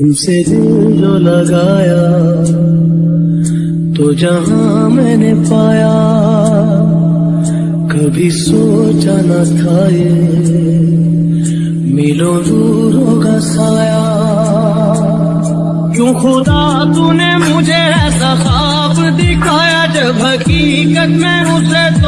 तुमसे दिल जो लगाया तो जहाँ मैंने पाया, कभी सोचा न था ये। मिलो दूर होगा साया। क्यों खुदा तूने मुझे ऐसा खाब दिखाया, जब हकीकत में उसे तोड़ना